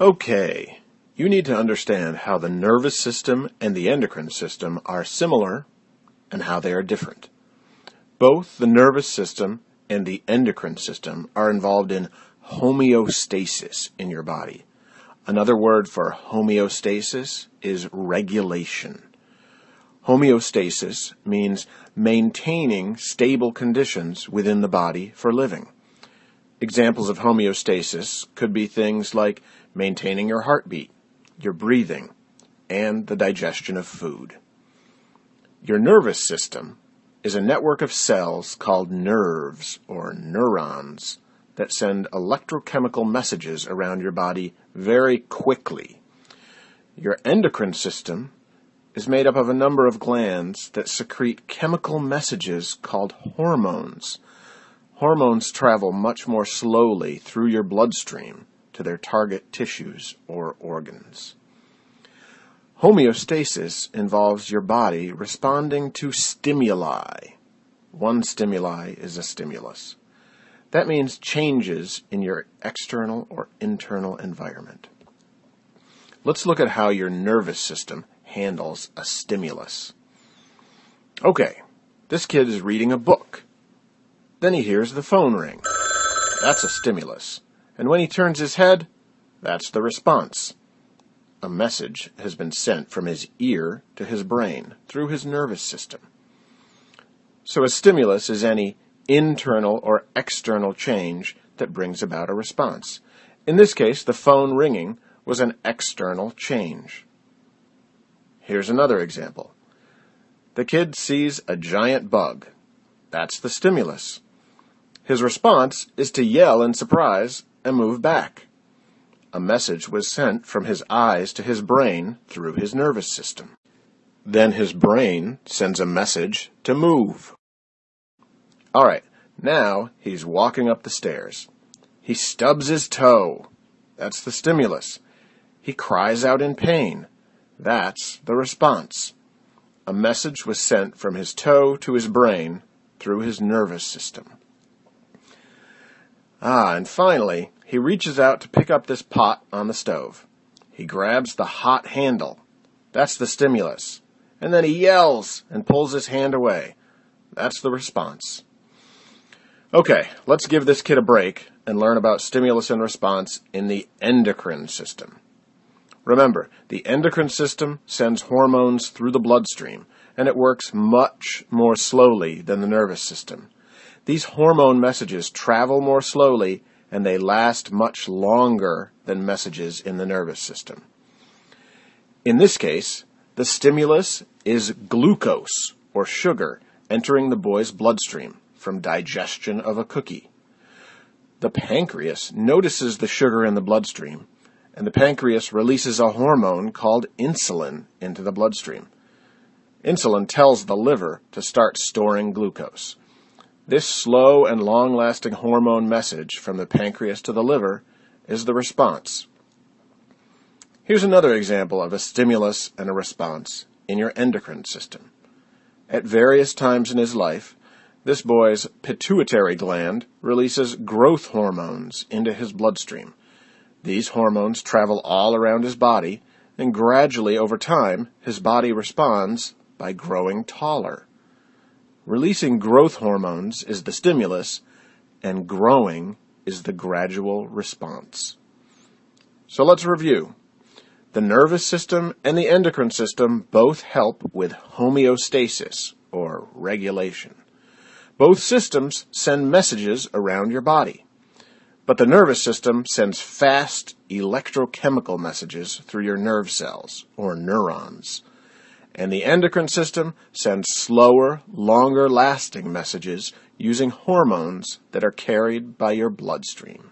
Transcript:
Okay, you need to understand how the nervous system and the endocrine system are similar and how they are different. Both the nervous system and the endocrine system are involved in homeostasis in your body. Another word for homeostasis is regulation. Homeostasis means maintaining stable conditions within the body for living. Examples of homeostasis could be things like maintaining your heartbeat, your breathing, and the digestion of food. Your nervous system is a network of cells called nerves or neurons that send electrochemical messages around your body very quickly. Your endocrine system is made up of a number of glands that secrete chemical messages called hormones. Hormones travel much more slowly through your bloodstream to their target tissues or organs. Homeostasis involves your body responding to stimuli. One stimuli is a stimulus. That means changes in your external or internal environment. Let's look at how your nervous system handles a stimulus. Okay, this kid is reading a book. Then he hears the phone ring. That's a stimulus. And when he turns his head, that's the response. A message has been sent from his ear to his brain through his nervous system. So a stimulus is any internal or external change that brings about a response. In this case, the phone ringing was an external change. Here's another example. The kid sees a giant bug. That's the stimulus. His response is to yell in surprise and move back. A message was sent from his eyes to his brain through his nervous system. Then his brain sends a message to move. All right, now he's walking up the stairs. He stubs his toe. That's the stimulus. He cries out in pain. That's the response. A message was sent from his toe to his brain through his nervous system. Ah, and finally, he reaches out to pick up this pot on the stove. He grabs the hot handle. That's the stimulus. And then he yells and pulls his hand away. That's the response. Okay, let's give this kid a break and learn about stimulus and response in the endocrine system. Remember, the endocrine system sends hormones through the bloodstream, and it works much more slowly than the nervous system. These hormone messages travel more slowly and they last much longer than messages in the nervous system. In this case, the stimulus is glucose or sugar entering the boy's bloodstream from digestion of a cookie. The pancreas notices the sugar in the bloodstream, and the pancreas releases a hormone called insulin into the bloodstream. Insulin tells the liver to start storing glucose. This slow and long lasting hormone message from the pancreas to the liver is the response. Here's another example of a stimulus and a response in your endocrine system. At various times in his life, this boy's pituitary gland releases growth hormones into his bloodstream. These hormones travel all around his body, and gradually over time, his body responds by growing taller. Releasing growth hormones is the stimulus, and growing is the gradual response. So let's review. The nervous system and the endocrine system both help with homeostasis, or regulation. Both systems send messages around your body. But the nervous system sends fast electrochemical messages through your nerve cells, or neurons. And the endocrine system sends slower, longer lasting messages using hormones that are carried by your bloodstream.